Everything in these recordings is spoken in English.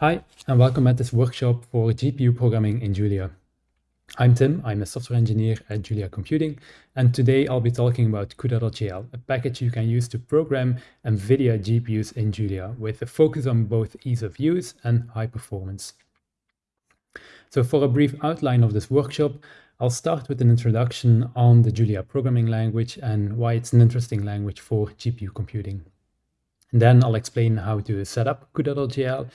Hi, and welcome at this workshop for GPU programming in Julia. I'm Tim, I'm a software engineer at Julia Computing, and today I'll be talking about CUDA.jl, a package you can use to program NVIDIA GPUs in Julia, with a focus on both ease of use and high performance. So for a brief outline of this workshop, I'll start with an introduction on the Julia programming language and why it's an interesting language for GPU computing. And then I'll explain how to set up CUDA.jl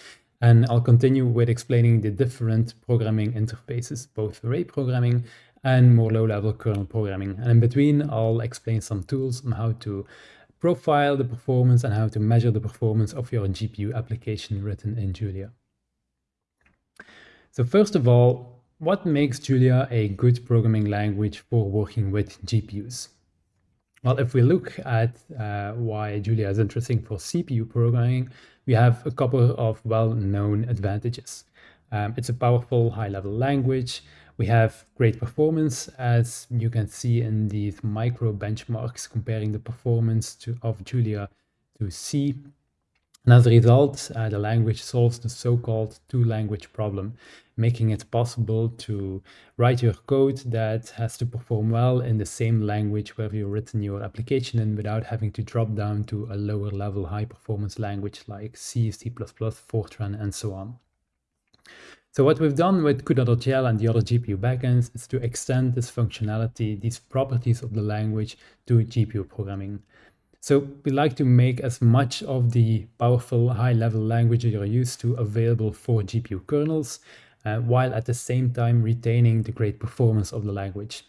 and I'll continue with explaining the different programming interfaces, both array programming and more low-level kernel programming. And in between, I'll explain some tools on how to profile the performance and how to measure the performance of your GPU application written in Julia. So first of all, what makes Julia a good programming language for working with GPUs? Well, if we look at uh, why Julia is interesting for CPU programming, we have a couple of well-known advantages. Um, it's a powerful high-level language. We have great performance, as you can see in these micro benchmarks comparing the performance to, of Julia to C. And as a result, uh, the language solves the so-called two-language problem, making it possible to write your code that has to perform well in the same language where you've written your application in without having to drop down to a lower level high performance language like C, C++, Fortran, and so on. So what we've done with CUDA.jl and the other GPU backends is to extend this functionality, these properties of the language to GPU programming. So we like to make as much of the powerful high-level language you're used to available for GPU kernels, uh, while at the same time retaining the great performance of the language.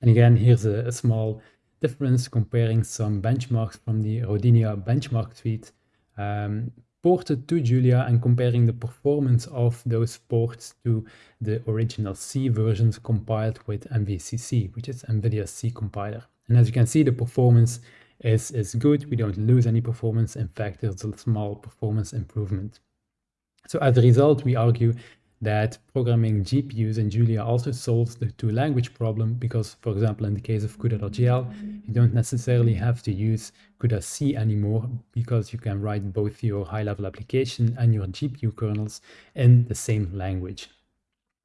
And again, here's a, a small difference comparing some benchmarks from the Rodinia benchmark suite um, ported to Julia and comparing the performance of those ports to the original C versions compiled with NVCC, which is NVIDIA C compiler. And as you can see, the performance is, is good. We don't lose any performance. In fact, there's a small performance improvement. So as a result, we argue that programming GPUs in Julia also solves the two language problem because, for example, in the case of CUDA.jl, you don't necessarily have to use CUDA-C anymore because you can write both your high-level application and your GPU kernels in the same language.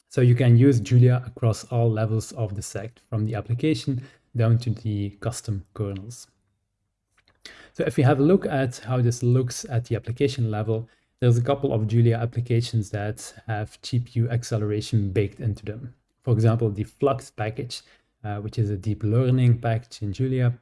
So you can use Julia across all levels of the stack, from the application down to the custom kernels. So if we have a look at how this looks at the application level, there's a couple of Julia applications that have GPU acceleration baked into them. For example, the Flux package, uh, which is a deep learning package in Julia,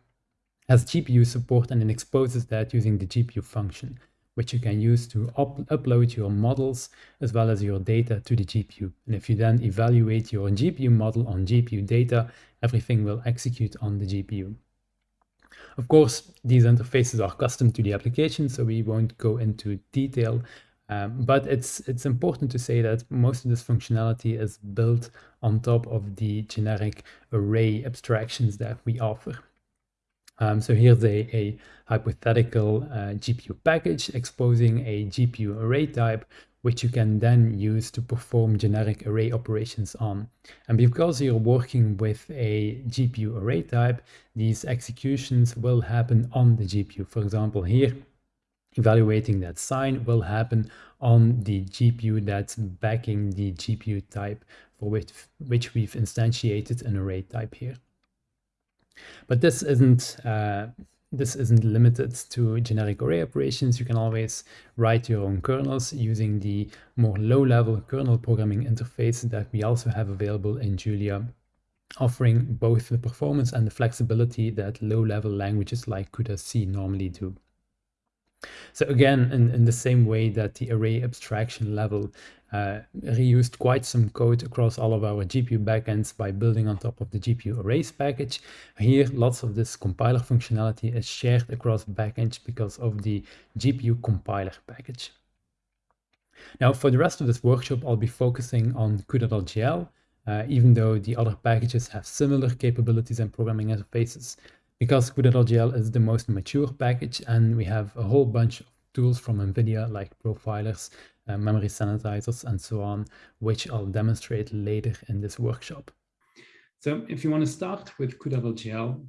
has GPU support and it exposes that using the GPU function, which you can use to up upload your models as well as your data to the GPU. And if you then evaluate your GPU model on GPU data, everything will execute on the GPU. Of course, these interfaces are custom to the application, so we won't go into detail, um, but it's, it's important to say that most of this functionality is built on top of the generic array abstractions that we offer. Um, so here's a, a hypothetical uh, GPU package exposing a GPU array type which you can then use to perform generic array operations on. And because you're working with a GPU array type, these executions will happen on the GPU. For example, here, evaluating that sign will happen on the GPU that's backing the GPU type for which, which we've instantiated an array type here. But this isn't uh, this isn't limited to generic array operations. You can always write your own kernels using the more low-level kernel programming interface that we also have available in Julia, offering both the performance and the flexibility that low-level languages like CUDA-C normally do. So again, in, in the same way that the array abstraction level uh, reused quite some code across all of our GPU backends by building on top of the GPU arrays package. Here, lots of this compiler functionality is shared across backends because of the GPU compiler package. Now, for the rest of this workshop, I'll be focusing on CUDA.jl, uh, even though the other packages have similar capabilities and programming interfaces because CUDA.jl is the most mature package and we have a whole bunch of tools from NVIDIA like profilers, uh, memory sanitizers, and so on, which I'll demonstrate later in this workshop. So if you want to start with CUDA.jl,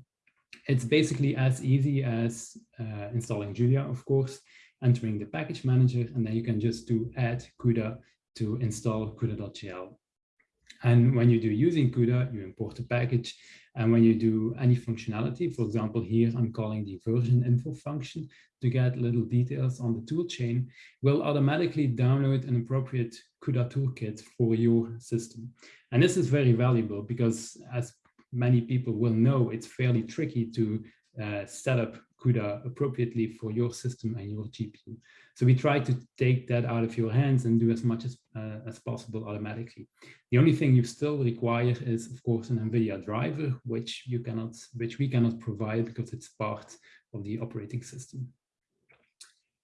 It's basically as easy as uh, installing Julia, of course, entering the package manager, and then you can just do add CUDA to install CUDA.jl. And when you do using CUDA, you import the package. And when you do any functionality, for example, here I'm calling the version info function to get little details on the toolchain, will automatically download an appropriate CUDA toolkit for your system. And this is very valuable because as many people will know, it's fairly tricky to uh, set up CUDA appropriately for your system and your GPU. So we try to take that out of your hands and do as much as, uh, as possible automatically. The only thing you still require is, of course, an NVIDIA driver, which you cannot, which we cannot provide because it's part of the operating system.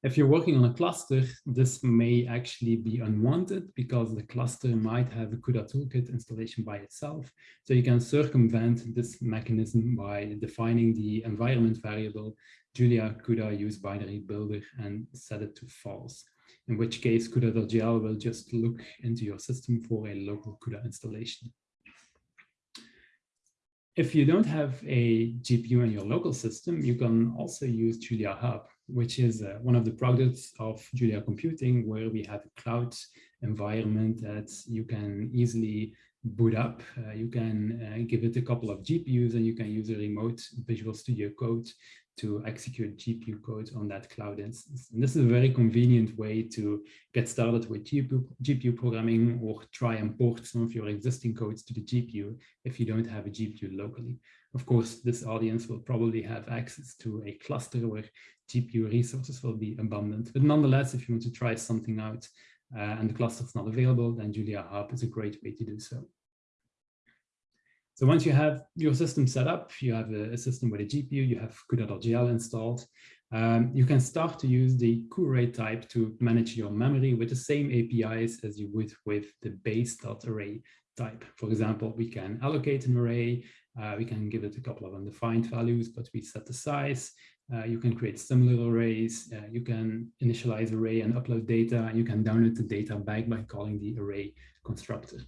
If you're working on a cluster, this may actually be unwanted because the cluster might have a CUDA toolkit installation by itself. So you can circumvent this mechanism by defining the environment variable Julia CUDA use binary builder and set it to false, in which case CUDA.jl will just look into your system for a local CUDA installation. If you don't have a GPU in your local system, you can also use Julia Hub which is uh, one of the products of Julia Computing, where we have a cloud environment that you can easily boot up. Uh, you can uh, give it a couple of GPUs and you can use a remote Visual Studio Code to execute GPU code on that cloud instance. And this is a very convenient way to get started with GPU, GPU programming or try and port some of your existing codes to the GPU if you don't have a GPU locally. Of course, this audience will probably have access to a cluster where GPU resources will be abundant. But nonetheless, if you want to try something out uh, and the cluster is not available, then Julia Hub is a great way to do so. So once you have your system set up, you have a, a system with a GPU, you have CUDA.jl installed, um, you can start to use the cuArray type to manage your memory with the same APIs as you would with the base.array type. For example, we can allocate an array, uh, we can give it a couple of undefined values, but we set the size, uh, you can create similar arrays. Uh, you can initialize array and upload data. You can download the data back by calling the array constructor.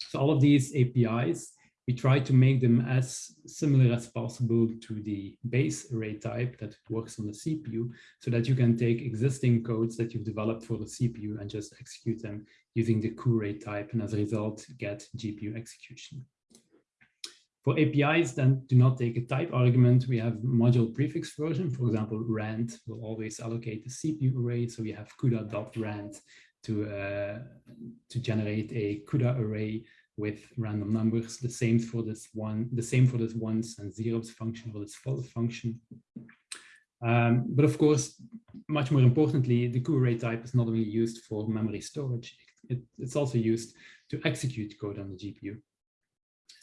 So all of these APIs, we try to make them as similar as possible to the base array type that works on the CPU so that you can take existing codes that you've developed for the CPU and just execute them using the cuArray type and as a result get GPU execution. For APIs, then do not take a type argument. We have module prefix version. For example, rand will always allocate the CPU array. So we have cuda.rand to, uh, to generate a CUDA array with random numbers. The same for this one, the same for this ones and zeros function or this false function. Um, but of course, much more importantly, the cuArray type is not only used for memory storage, it, it's also used to execute code on the GPU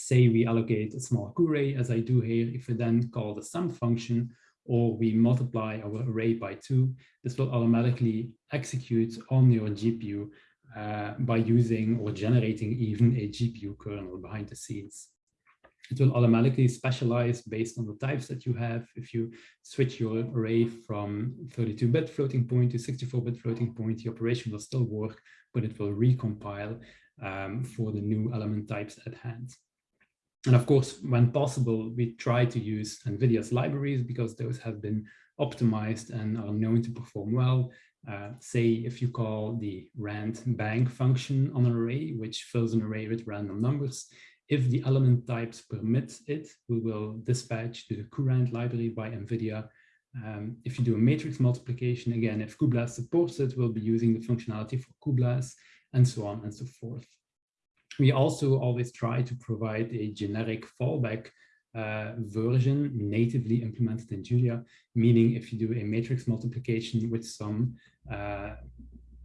say we allocate a small array as I do here, if we then call the sum function or we multiply our array by two, this will automatically execute on your GPU uh, by using or generating even a GPU kernel behind the scenes. It will automatically specialize based on the types that you have. If you switch your array from 32-bit floating point to 64-bit floating point, the operation will still work, but it will recompile um, for the new element types at hand. And of course, when possible, we try to use NVIDIA's libraries because those have been optimized and are known to perform well. Uh, say if you call the rand bank function on an array, which fills an array with random numbers, if the element types permit it, we will dispatch to the cuRAND library by NVIDIA. Um, if you do a matrix multiplication, again, if cuBLAS supports it, we'll be using the functionality for cuBLAS and so on and so forth. We also always try to provide a generic fallback uh, version natively implemented in Julia, meaning if you do a matrix multiplication with some uh,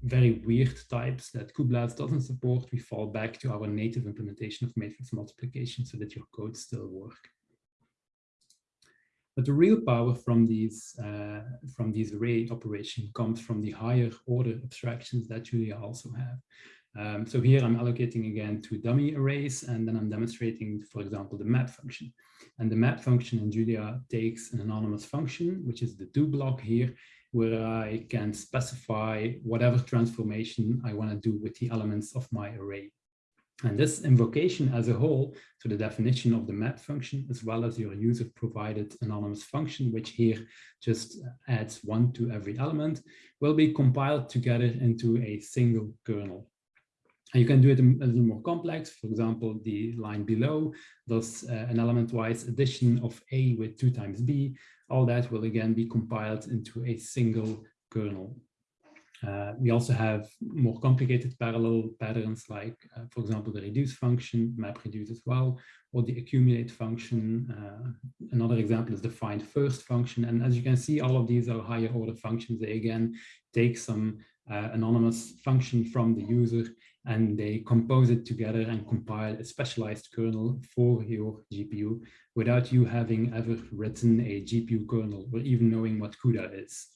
very weird types that cuBLAS doesn't support, we fall back to our native implementation of matrix multiplication so that your code still work. But the real power from these uh, from these array operation comes from the higher order abstractions that Julia also have. Um, so here I'm allocating again two dummy arrays, and then I'm demonstrating, for example, the map function. And the map function in Julia takes an anonymous function, which is the do block here, where I can specify whatever transformation I want to do with the elements of my array. And this invocation as a whole, so the definition of the map function, as well as your user provided anonymous function, which here just adds one to every element, will be compiled together into a single kernel. And you can do it a little more complex. For example, the line below does uh, an element-wise addition of A with two times B. All that will again be compiled into a single kernel. Uh, we also have more complicated parallel patterns like, uh, for example, the reduce function, map reduce as well, or the accumulate function. Uh, another example is the find first function. And as you can see, all of these are higher order functions. They again take some uh, anonymous function from the user and they compose it together and compile a specialized kernel for your GPU without you having ever written a GPU kernel or even knowing what CUDA is.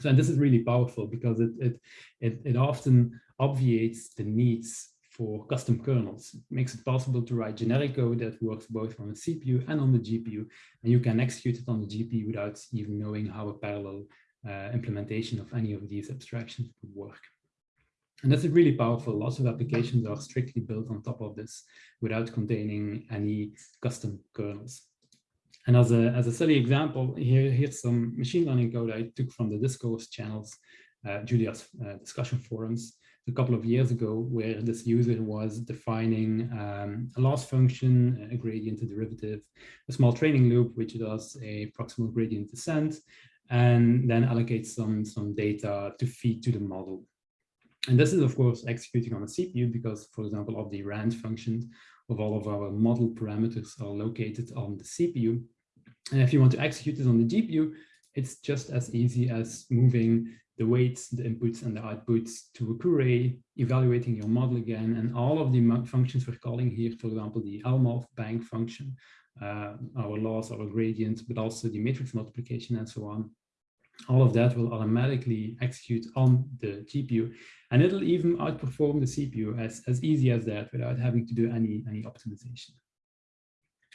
So, and this is really powerful because it, it, it, it often obviates the needs for custom kernels. It makes it possible to write generic code that works both on the CPU and on the GPU, and you can execute it on the GPU without even knowing how a parallel uh, implementation of any of these abstractions would work. And that's really powerful. Lots of applications are strictly built on top of this without containing any custom kernels. And as a, as a silly example, here, here's some machine learning code I took from the discourse channels, uh, Julia's uh, discussion forums a couple of years ago, where this user was defining um, a loss function, a gradient, a derivative, a small training loop, which does a proximal gradient descent, and then allocates some, some data to feed to the model. And this is, of course, executing on a CPU because, for example, of the rand functions of all of our model parameters are located on the CPU. And if you want to execute this on the GPU, it's just as easy as moving the weights, the inputs and the outputs to a cuArray, evaluating your model again, and all of the functions we're calling here, for example, the LMOF bank function, uh, our loss, our gradient, but also the matrix multiplication and so on. All of that will automatically execute on the GPU, and it'll even outperform the CPU as, as easy as that without having to do any, any optimization.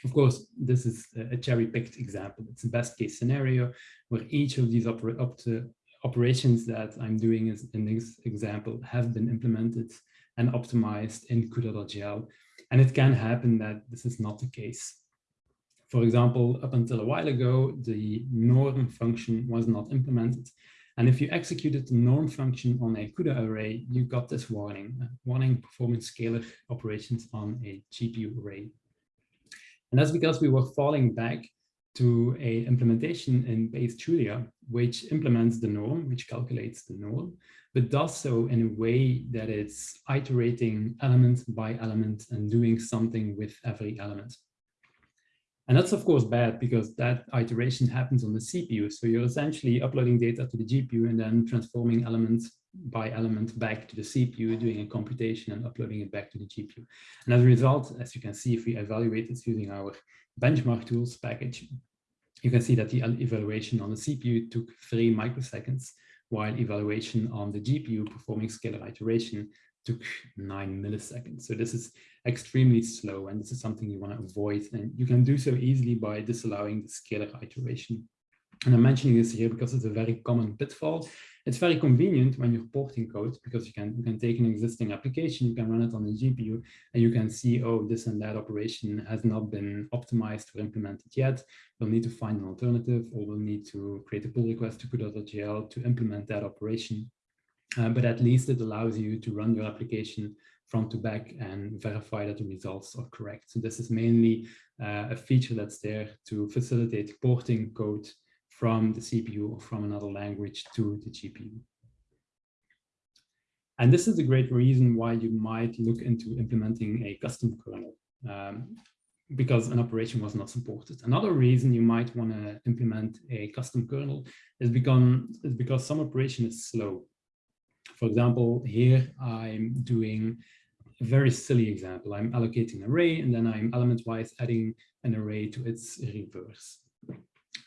Of course, this is a cherry-picked example. It's a best case scenario where each of these oper to operations that I'm doing is, in this example have been implemented and optimized in CUDA.jl. And it can happen that this is not the case. For example, up until a while ago, the norm function was not implemented. And if you executed the norm function on a CUDA array, you got this warning, warning performing scalar operations on a GPU array. And that's because we were falling back to a implementation in base Julia, which implements the norm, which calculates the norm, but does so in a way that it's iterating element by element and doing something with every element. And that's of course bad because that iteration happens on the CPU. So you're essentially uploading data to the GPU and then transforming elements by element back to the CPU, doing a computation and uploading it back to the GPU. And as a result, as you can see, if we evaluate this using our benchmark tools package, you can see that the evaluation on the CPU took three microseconds, while evaluation on the GPU performing scalar iteration took nine milliseconds. So this is extremely slow, and this is something you want to avoid. And you can do so easily by disallowing the scalar iteration. And I'm mentioning this here because it's a very common pitfall. It's very convenient when you're porting code because you can, you can take an existing application, you can run it on the GPU, and you can see, oh, this and that operation has not been optimized or implemented yet. We'll need to find an alternative, or we'll need to create a pull request to CUDA.jl to implement that operation. Uh, but at least it allows you to run your application front to back and verify that the results are correct. So this is mainly uh, a feature that's there to facilitate porting code from the CPU or from another language to the GPU. And this is a great reason why you might look into implementing a custom kernel um, because an operation was not supported. Another reason you might want to implement a custom kernel is because, is because some operation is slow. For example, here I'm doing a very silly example. I'm allocating an array and then I'm element-wise adding an array to its reverse.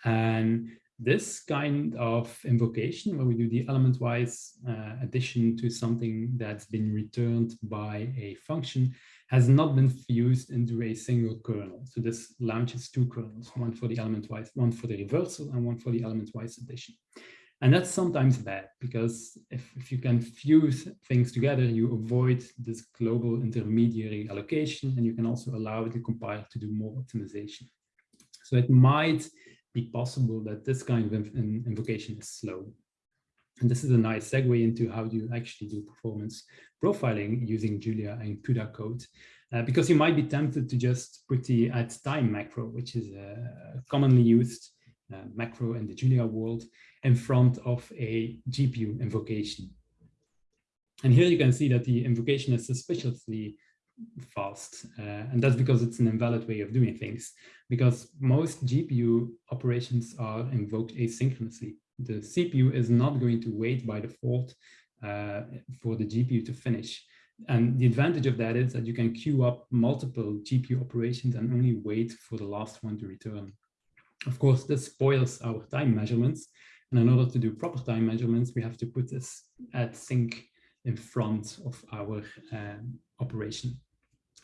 And this kind of invocation, where we do the element-wise uh, addition to something that's been returned by a function, has not been fused into a single kernel. So this launches two kernels, one for the element-wise, one for the reversal, and one for the element-wise addition. And that's sometimes bad because if, if you can fuse things together, you avoid this global intermediary allocation and you can also allow the compiler to do more optimization. So it might be possible that this kind of invocation is slow. And this is a nice segue into how do you actually do performance profiling using Julia and CUDA code. Uh, because you might be tempted to just put the at time macro, which is a commonly used uh, macro in the Julia world, in front of a GPU invocation. And here you can see that the invocation is suspiciously fast. Uh, and that's because it's an invalid way of doing things, because most GPU operations are invoked asynchronously. The CPU is not going to wait by default uh, for the GPU to finish. And the advantage of that is that you can queue up multiple GPU operations and only wait for the last one to return. Of course, this spoils our time measurements. And in order to do proper time measurements, we have to put this at sync in front of our um, operation.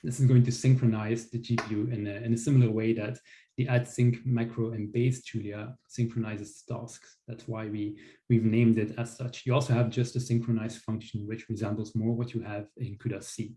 This is going to synchronize the GPU in a, in a similar way that the at sync macro in base Julia synchronizes tasks. That's why we, we've named it as such. You also have just a synchronize function, which resembles more what you have in CUDA C.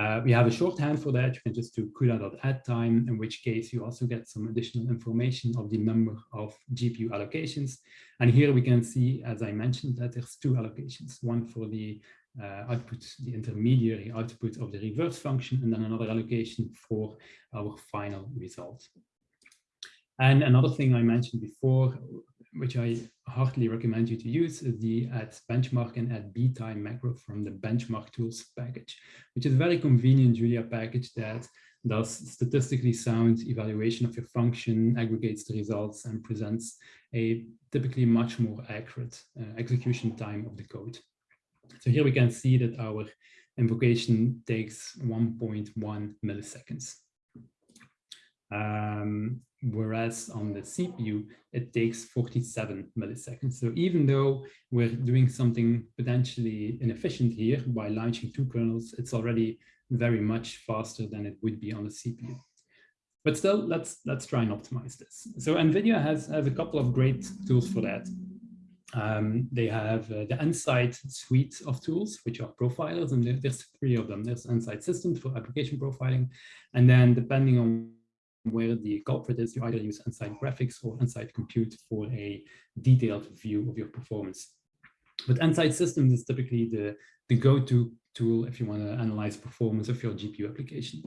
Uh, we have a shorthand for that. You can just do CUDA.addTime, in which case you also get some additional information of the number of GPU allocations. And here we can see, as I mentioned, that there's two allocations, one for the uh, output, the intermediary output of the reverse function, and then another allocation for our final result. And another thing I mentioned before, which I heartily recommend you to use is the at benchmark and at btime macro from the benchmark tools package, which is a very convenient Julia package that does statistically sound evaluation of your function, aggregates the results and presents a typically much more accurate uh, execution time of the code. So here we can see that our invocation takes 1.1 milliseconds. Um, whereas on the CPU, it takes 47 milliseconds. So even though we're doing something potentially inefficient here by launching two kernels, it's already very much faster than it would be on the CPU. But still, let's let's try and optimize this. So NVIDIA has, has a couple of great tools for that. Um, they have uh, the Nsight suite of tools, which are profilers, and there's three of them. There's Nsight Systems for application profiling, and then depending on where the culprit is, you either use Nsight Graphics or Nsight Compute for a detailed view of your performance. But Nsight Systems is typically the, the go-to tool if you want to analyze performance of your GPU application.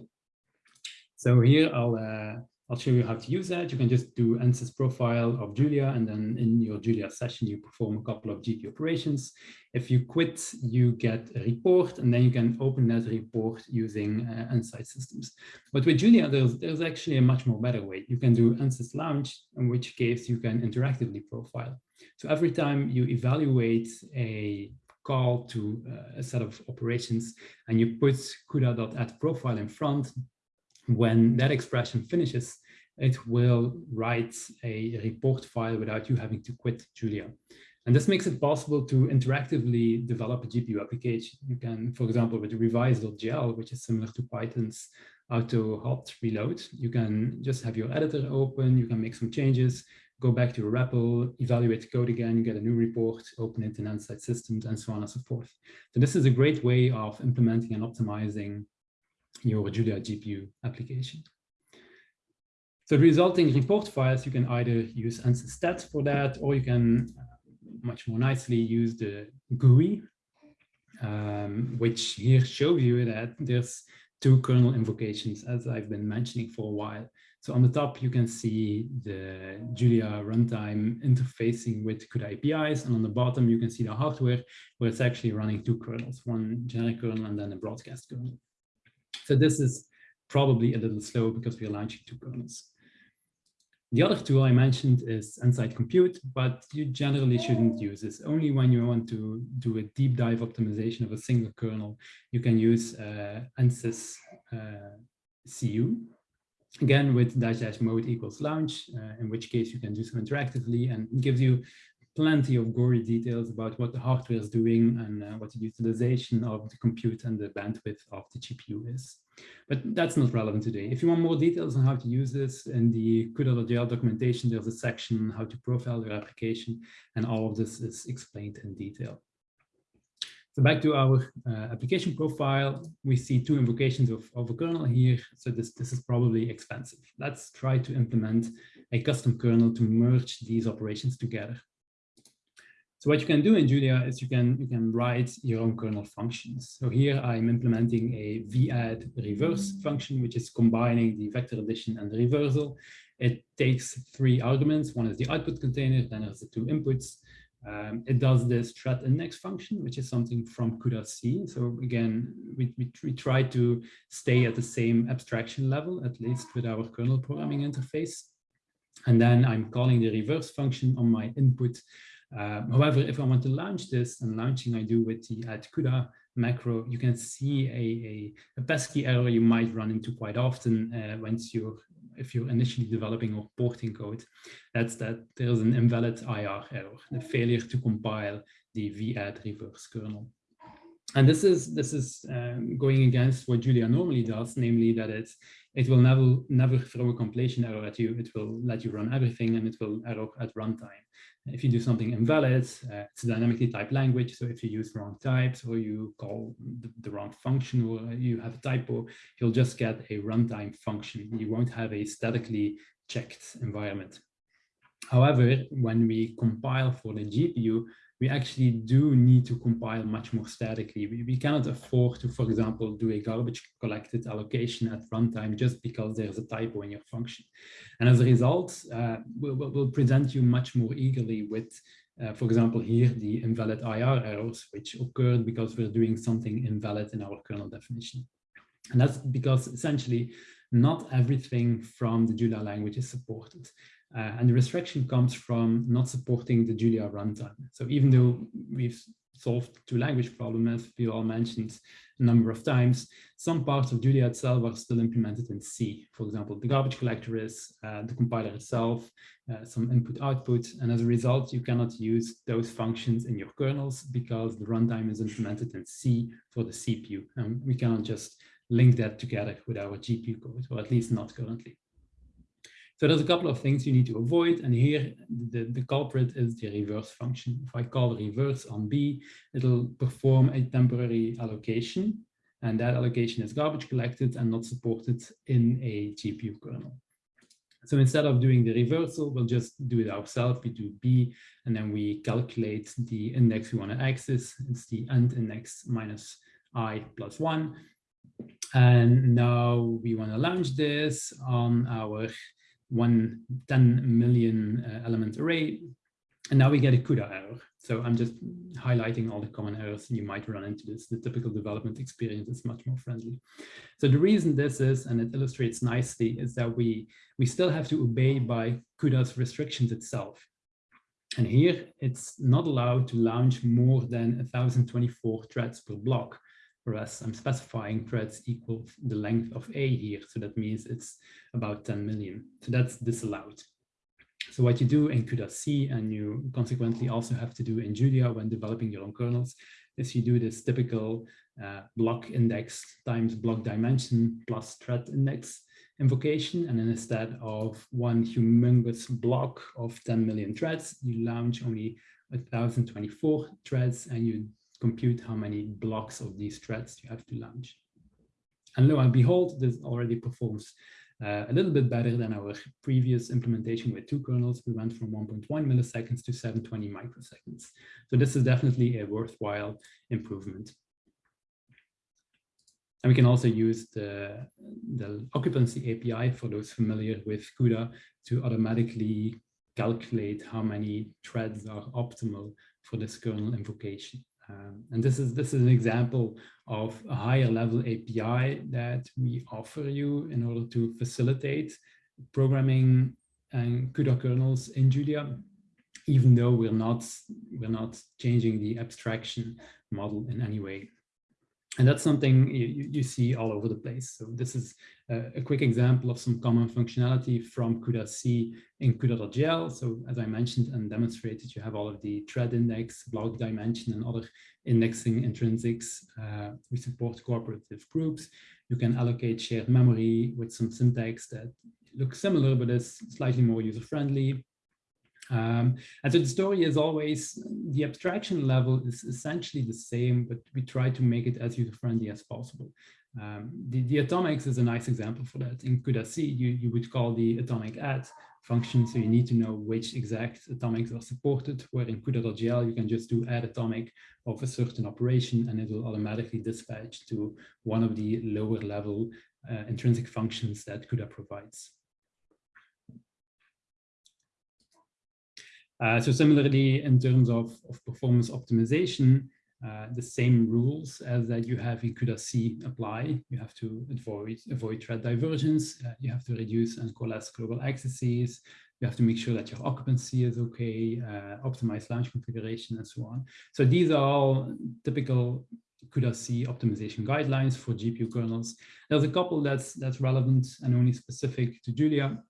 So here I'll uh, I'll show you how to use that. You can just do NSYS profile of Julia, and then in your Julia session, you perform a couple of GPU operations. If you quit, you get a report, and then you can open that report using uh, Nsight systems. But with Julia, there's, there's actually a much more better way. You can do NSYS launch, in which case you can interactively profile. So every time you evaluate a call to uh, a set of operations and you put CUDA.add profile in front, when that expression finishes, it will write a report file without you having to quit Julia. And this makes it possible to interactively develop a GPU application. You can, for example, with revise.jl, which is similar to Python's auto hot reload, you can just have your editor open, you can make some changes, go back to your REPL, evaluate code again, get a new report, open it in Nsight Systems, and so on and so forth. So this is a great way of implementing and optimizing your Julia GPU application. So the resulting report files, you can either use NSYS for that, or you can uh, much more nicely use the GUI, um, which here shows you that there's two kernel invocations, as I've been mentioning for a while. So on the top, you can see the Julia runtime interfacing with CUDA APIs. And on the bottom, you can see the hardware where it's actually running two kernels, one generic kernel and then a broadcast kernel. So this is probably a little slow because we are launching two kernels. The other tool I mentioned is Nsight Compute, but you generally shouldn't use this. Only when you want to do a deep dive optimization of a single kernel, you can use uh, ANSYS uh, CU. Again, with dash dash mode equals launch, uh, in which case you can do so interactively and gives you plenty of gory details about what the hardware is doing and uh, what the utilization of the compute and the bandwidth of the GPU is. But that's not relevant today. If you want more details on how to use this in the CUDA.jl documentation, there's a section how to profile your application, and all of this is explained in detail. So back to our uh, application profile, we see two invocations of, of a kernel here. So this, this is probably expensive. Let's try to implement a custom kernel to merge these operations together. So what you can do in Julia is you can you can write your own kernel functions. So here I'm implementing a vadd reverse function, which is combining the vector addition and the reversal. It takes three arguments. One is the output container, then there's the two inputs. Um, it does this thread index function, which is something from CUDA-C. So again, we, we, we try to stay at the same abstraction level, at least with our kernel programming interface. And then I'm calling the reverse function on my input um, however, if I want to launch this, and launching I do with the at CUDA macro, you can see a, a, a pesky error you might run into quite often uh, once you're if you're initially developing or porting code, that's that there's an invalid IR error, the failure to compile the vadd reverse kernel. And this is this is um, going against what Julia normally does, namely that it's it will never never throw a compilation error at you. It will let you run everything and it will error at runtime. If you do something invalid, uh, it's a dynamically typed language. So if you use wrong types or you call the, the, wrong function or you have a typo, you'll just get a runtime function. You won't have a statically checked environment. However, when we compile for the GPU, we actually do need to compile much more statically. We, we cannot afford to, for example, do a garbage collected allocation at runtime just because there's a typo in your function. And as a result, uh, we'll, we'll present you much more eagerly with, uh, for example, here, the invalid IR errors, which occurred because we're doing something invalid in our kernel definition. And that's because essentially not everything from the Julia language is supported. Uh, and the restriction comes from not supporting the Julia runtime. So even though we've solved two language problems, as we all mentioned a number of times, some parts of Julia itself are still implemented in C. For example, the garbage collector is, uh, the compiler itself, uh, some input output, and as a result, you cannot use those functions in your kernels because the runtime is implemented in C for the CPU. And we cannot just link that together with our GPU code, or at least not currently. So there's a couple of things you need to avoid. And here the, the culprit is the reverse function. If I call reverse on B, it'll perform a temporary allocation. And that allocation is garbage collected and not supported in a GPU kernel. So instead of doing the reversal, we'll just do it ourselves. We do B, and then we calculate the index we want to access. It's the end index minus i plus one. And now we want to launch this on our one 10 million uh, element array. And now we get a CUDA error. So I'm just highlighting all the common errors you might run into this. The typical development experience is much more friendly. So the reason this is, and it illustrates nicely, is that we, we still have to obey by CUDA's restrictions itself. And here it's not allowed to launch more than 1024 threads per block whereas I'm specifying threads equal the length of A here. So that means it's about 10 million. So that's disallowed. So what you do in CUDA-C and you consequently also have to do in Julia when developing your own kernels is you do this typical uh, block index times block dimension plus thread index invocation. And then instead of one humongous block of 10 million threads, you launch only 1024 threads and you compute how many blocks of these threads you have to launch. And lo and behold, this already performs uh, a little bit better than our previous implementation with two kernels. We went from 1.1 milliseconds to 720 microseconds. So this is definitely a worthwhile improvement. And we can also use the, the occupancy API for those familiar with CUDA to automatically calculate how many threads are optimal for this kernel invocation. Um, and this is this is an example of a higher level API that we offer you in order to facilitate programming and CUDA kernels in Julia, even though we're not we're not changing the abstraction model in any way. And that's something you, you see all over the place. So this is a, a quick example of some common functionality from CUDA-C in CUDA.jl. So as I mentioned and demonstrated, you have all of the thread index, block dimension, and other indexing intrinsics. Uh, we support cooperative groups. You can allocate shared memory with some syntax that looks similar, but is slightly more user-friendly. Um, and so the story is always, the abstraction level is essentially the same, but we try to make it as user-friendly as possible. Um, the, the atomics is a nice example for that. In CUDA-C, you, you would call the atomic add function, so you need to know which exact atomics are supported, where in CUDA.jl you can just do at atomic of a certain operation and it will automatically dispatch to one of the lower level uh, intrinsic functions that CUDA provides. Uh, so similarly, in terms of, of performance optimization, uh, the same rules as that you have in CUDA-C apply. You have to avoid, avoid thread divergence. Uh, you have to reduce and coalesce global accesses. You have to make sure that your occupancy is okay, uh, optimize launch configuration, and so on. So these are all typical CUDA-C optimization guidelines for GPU kernels. There's a couple that's that's relevant and only specific to Julia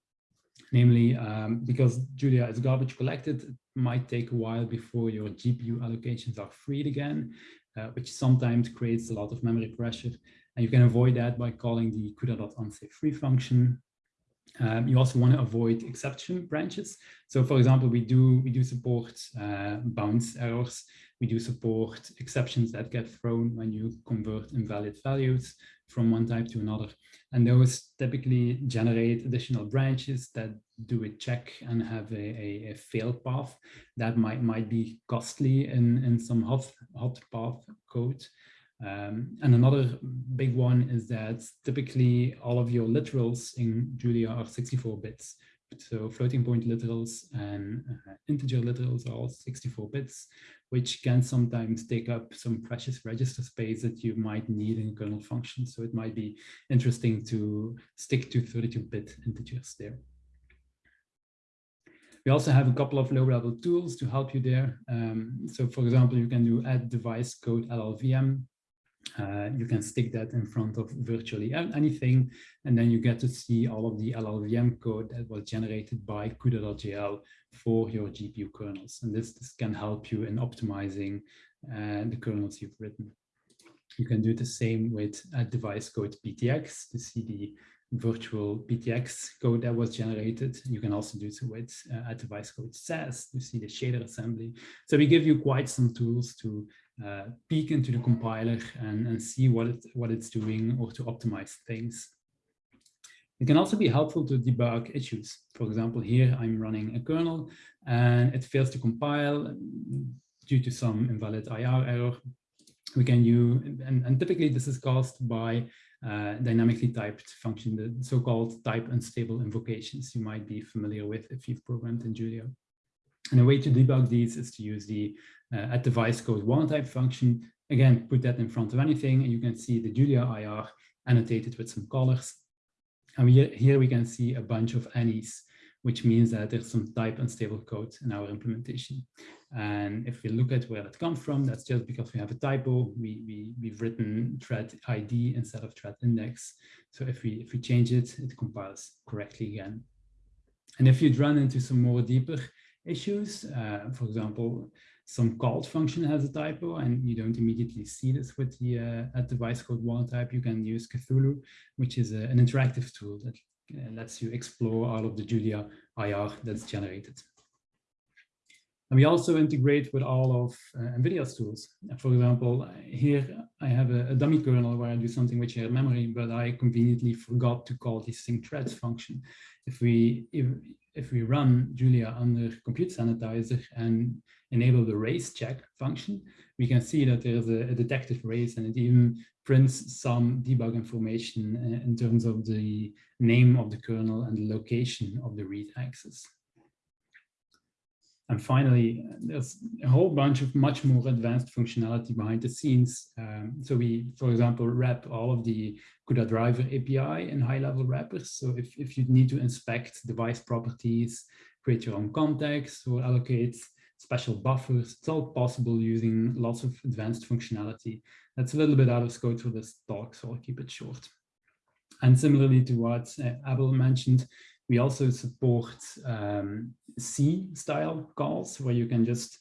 namely um, because Julia is garbage collected, it might take a while before your GPU allocations are freed again, uh, which sometimes creates a lot of memory pressure. And you can avoid that by calling the CUDA.unsafe-free function. Um, you also want to avoid exception branches. So for example, we do we do support uh, bounds errors. We do support exceptions that get thrown when you convert invalid values from one type to another. And those typically generate additional branches that do a check and have a, a, a fail path that might, might be costly in, in some hot, hot path code. Um, and another big one is that typically all of your literals in Julia are 64 bits. So floating point literals and uh, integer literals are all 64 bits, which can sometimes take up some precious register space that you might need in kernel function. So it might be interesting to stick to 32-bit integers there. We also have a couple of low-level tools to help you there. Um, so for example, you can do at device code LLVM uh, you can stick that in front of virtually anything, and then you get to see all of the LLVM code that was generated by CUDA.jl for your GPU kernels. And this, this can help you in optimizing uh, the kernels you've written. You can do the same with a device code PTX to see the virtual PTX code that was generated. You can also do so with uh, device code SASS to see the shader assembly. So we give you quite some tools to uh, peek into the compiler and, and see what, it, what it's doing or to optimize things. It can also be helpful to debug issues. For example, here I'm running a kernel and it fails to compile due to some invalid IR error. We can use, and, and typically this is caused by uh, dynamically typed function, the so-called type unstable invocations you might be familiar with if you've programmed in Julia. And a way to debug these is to use the uh, at device code warntype function. Again, put that in front of anything and you can see the Julia IR annotated with some colors. And we, here we can see a bunch of ANYs, which means that there's some type unstable code in our implementation. And if we look at where that comes from, that's just because we have a typo. We, we, we've written thread ID instead of thread index. So if we, if we change it, it compiles correctly again. And if you'd run into some more deeper issues, uh, for example, some called function has a typo and you don't immediately see this with the uh, at device code warntype, you can use Cthulhu, which is a, an interactive tool that uh, lets you explore all of the Julia IR that's generated. And we also integrate with all of uh, NVIDIA's tools. For example, here I have a, a, dummy kernel where I do something with shared memory, but I conveniently forgot to call the sync threads function. If we if, if we run Julia under compute sanitizer and enable the race check function, we can see that there's a, a detected race and it even prints some debug information uh, in terms of the name of the kernel and the location of the read access. And finally, there's a whole bunch of much more advanced functionality behind the scenes. Um, so we, for example, wrap all of the CUDA driver API in high-level wrappers. So if, if you need to inspect device properties, create your own context or allocate special buffers. It's all possible using lots of advanced functionality. That's a little bit out of scope for this talk, so I'll keep it short. And similarly to what uh, Abel mentioned, we also support um, C-style calls where you can just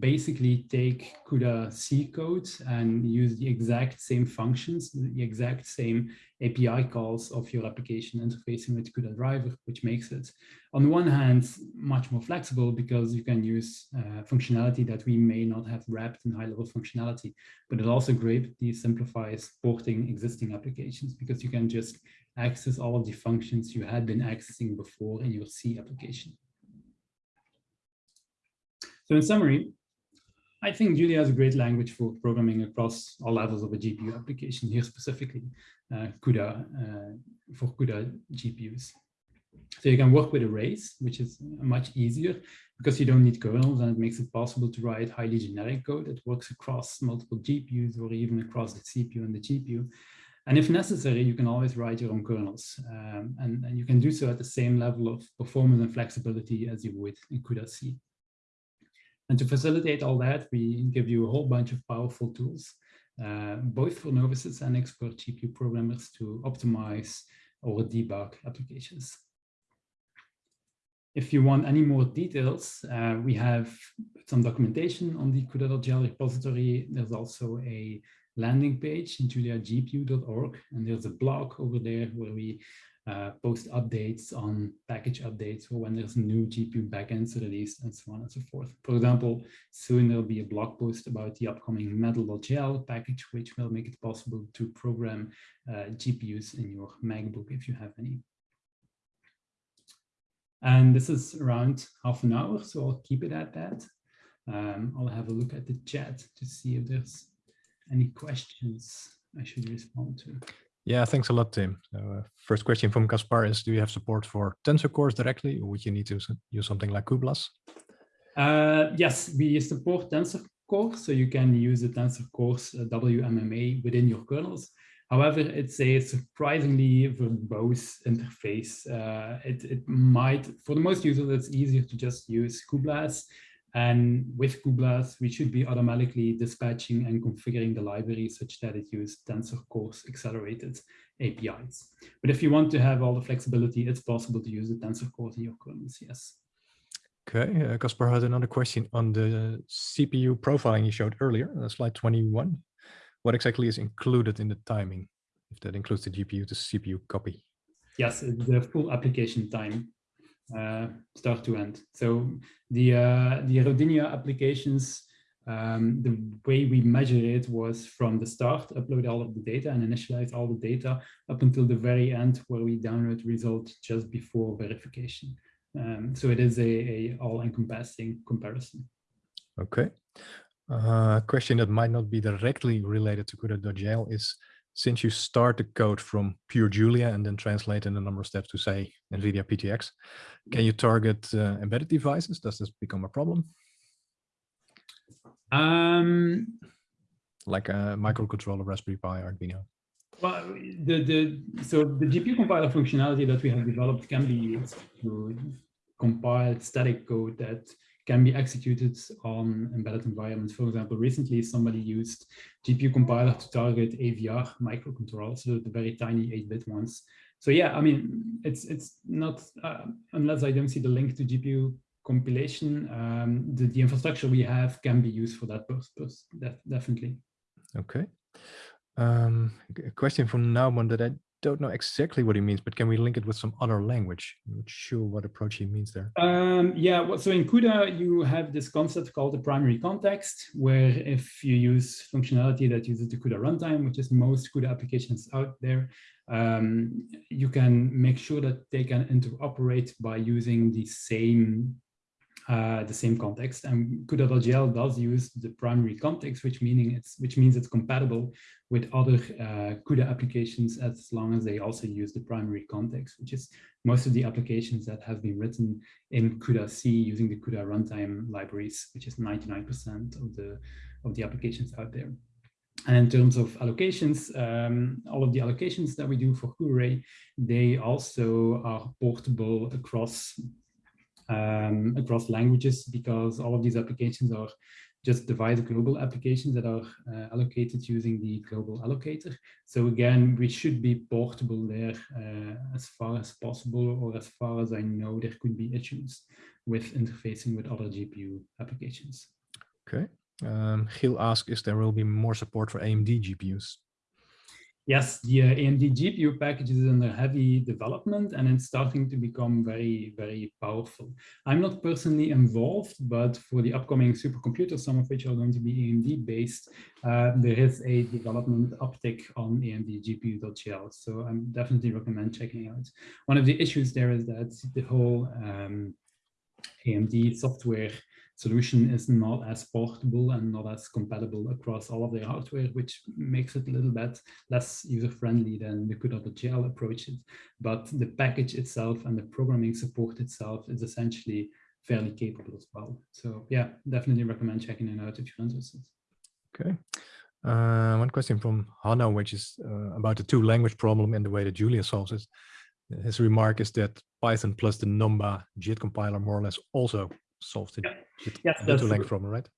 basically take CUDA C code and use the exact same functions, the exact same API calls of your application interfacing with CUDA driver, which makes it, on the one hand, much more flexible because you can use uh, functionality that we may not have wrapped in high-level functionality, but it also greatly simplifies porting existing applications because you can just access all of the functions you had been accessing before in your C application. So in summary, I think Julia is a great language for programming across all levels of a GPU application, here specifically uh, CUDA uh, for CUDA GPUs. So you can work with arrays, which is much easier because you don't need kernels and it makes it possible to write highly generic code that works across multiple GPUs or even across the CPU and the GPU. And if necessary, you can always write your own kernels. Um, and, and, you can do so at the same level of performance and flexibility as you would in CUDA C. And to facilitate all that, we give you a whole bunch of powerful tools, uh, both for novices and expert GPU programmers to optimize or debug applications. If you want any more details, uh, we have some documentation on the CUDA.jl repository. There's also a landing page, in juliagpu.org, and there's a blog over there where we uh, post updates on package updates or when there's new GPU backends released and so on and so forth. For example, soon there'll be a blog post about the upcoming Metal.jl package, which will make it possible to program uh, GPUs in your MacBook if you have any. And this is around half an hour, so I'll keep it at that. Um, I'll have a look at the chat to see if there's any questions I should respond to. Yeah, thanks a lot, Tim. Uh, first question from Kaspar is, do you have support for tensor cores directly, or would you need to use something like cuBLAS? Uh, yes, we support tensor cores, so you can use the tensor cores uh, WMMA within your kernels. However, it's a surprisingly verbose interface. Uh, it, it might, for the most users, it's easier to just use cuBLAS and with cuBLAS, we should be automatically dispatching and configuring the library such that it uses tensor cores accelerated APIs. But if you want to have all the flexibility, it's possible to use the tensor cores in your kernels, yes. Okay, uh, Kaspar had another question on the CPU profiling you showed earlier, uh, slide 21. What exactly is included in the timing, if that includes the GPU to CPU copy? Yes, the full application time start to end. So the uh, the Rodinia applications, um, the way we measure it was from the start, upload all of the data and initialize all the data up until the very end where we download results just before verification. Um, so it is a, a all-encompassing comparison. Okay. Uh, a question that might not be directly related to CUDA.jl is since you start the code from pure Julia and then translate in a number of steps to say NVIDIA PTX, can you target uh, embedded devices? Does this become a problem? Um, like a microcontroller, Raspberry Pi, Arduino. Well, the, the, so the GPU compiler functionality that we have developed can be used to compile static code that can be executed on embedded environments. For example, recently somebody used GPU compiler to target AVR microcontrollers, so the very tiny 8-bit ones. So yeah, I mean, it's it's not uh, unless I don't see the link to GPU compilation, um, the, the infrastructure we have can be used for that purpose, definitely. Okay. Um, a question from Nauman that I don't know exactly what he means, but can we link it with some other language? I'm not sure what approach he means there. Um, yeah, well, so in CUDA, you have this concept called the primary context, where if you use functionality that uses the CUDA runtime, which is most CUDA applications out there, um, you can make sure that they can interoperate by using the same uh, the same context. And CUDA.jl does use the primary context, which meaning it's which means it's compatible with other uh, CUDA applications as long as they also use the primary context, which is most of the applications that have been written in CUDA C using the CUDA runtime libraries, which is 99% of the of the applications out there. And in terms of allocations, um, all of the allocations that we do for CuArray, they also are portable across um, across languages because all of these applications are just device global applications that are uh, allocated using the global allocator. So again, we should be portable there uh, as far as possible, or as far as I know, there could be issues with interfacing with other GPU applications. Okay. Um, Gil asks, is there will be more support for AMD GPUs? Yes, the uh, AMD GPU package is under heavy development and it's starting to become very, very powerful. I'm not personally involved, but for the upcoming supercomputers, some of which are going to be AMD based, uh, there is a development uptick on AMD GPU.gl. So I definitely recommend checking out. One of the issues there is that the whole um, AMD software solution is not as portable and not as compatible across all of their hardware, which makes it a little bit less user-friendly than the CUDA.jl approaches. But the package itself and the programming support itself is essentially fairly capable as well. So yeah, definitely recommend checking it out if you're interested. Okay. Uh, one question from Hannah, which is uh, about the two language problem and the way that Julia solves it. His remark is that Python plus the Numba JIT compiler more or less also solved it. Yeah. Yes, that's length problem, right?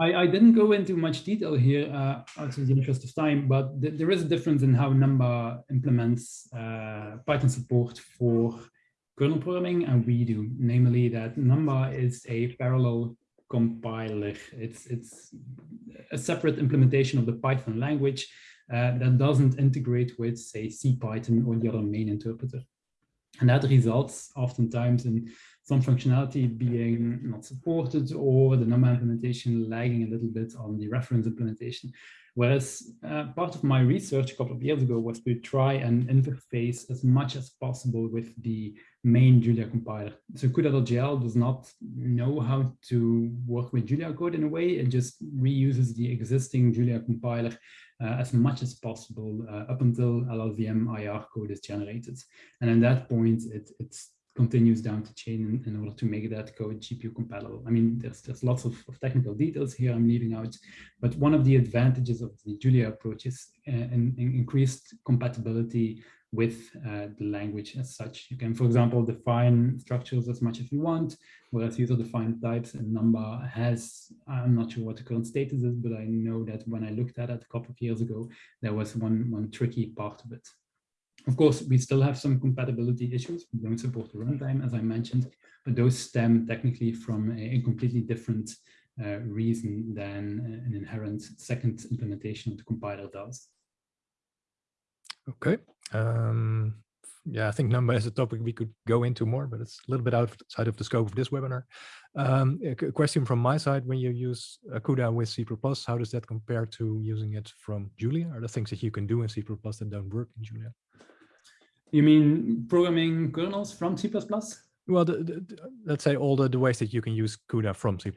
I, I didn't go into much detail here uh, out of the interest of time, but th there is a difference in how Numba implements uh, Python support for kernel programming and we do, namely that Numba is a parallel compiler. It's, it's a separate implementation of the Python language uh, that doesn't integrate with, say, CPython or the other main interpreter. And that results oftentimes in some functionality being not supported or the Numba implementation lagging a little bit on the reference implementation. Whereas uh, part of my research a couple of years ago was to try and interface as much as possible with the main Julia compiler. So CUDA.jl does not know how to work with Julia code in a way. It just reuses the existing Julia compiler uh, as much as possible uh, up until LLVM IR code is generated. And at that point, it, it's continues down the chain in, in, order to make that code GPU compatible. I mean, there's, there's lots of, of, technical details here I'm leaving out, but one of the advantages of the Julia approach is uh, in increased compatibility with uh, the language as such. You can, for example, define structures as much as you want, whereas user-defined types and Numba has, I'm not sure what the current status is, but I know that when I looked at it a couple of years ago, there was one, one tricky part of it. Of course, we still have some compatibility issues. We don't support the runtime, as I mentioned, but those stem technically from a, completely different uh, reason than an inherent second implementation of the compiler does. Okay. Um, yeah, I think Numba is a topic we could go into more, but it's a little bit outside of the scope of this webinar. Um, a question from my side, when you use CUDA with C++, how does that compare to using it from Julia? Are there things that you can do in C++ that don't work in Julia? You mean programming kernels from C++? Well, the, the, let's say all the, the ways that you can use CUDA from C++,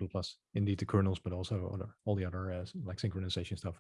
indeed the kernels, but also other, all the other uh, like synchronization stuff.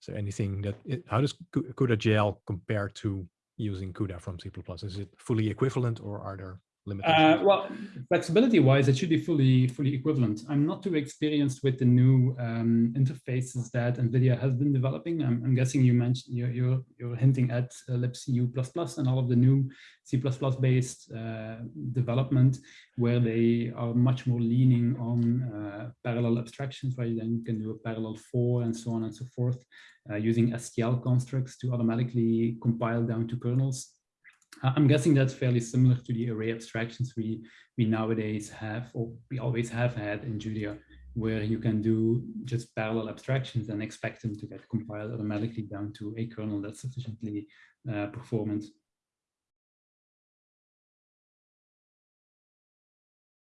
So anything that, it, how does CUDA.jl compare to using CUDA from C++? Is it fully equivalent or are there uh, well, flexibility-wise, it should be fully fully equivalent. I'm not too experienced with the new um, interfaces that NVIDIA has been developing. I'm, I'm guessing you mentioned you're, you're, you're hinting at uh, libcu++ and all of the new C++-based uh, development, where they are much more leaning on uh, parallel abstractions, where you then can do a parallel for and so on and so forth, uh, using STL constructs to automatically compile down to kernels I'm guessing that's fairly similar to the array abstractions we, we nowadays have, or we always have had in Julia, where you can do just parallel abstractions and expect them to get compiled automatically down to a kernel that's sufficiently uh, performant.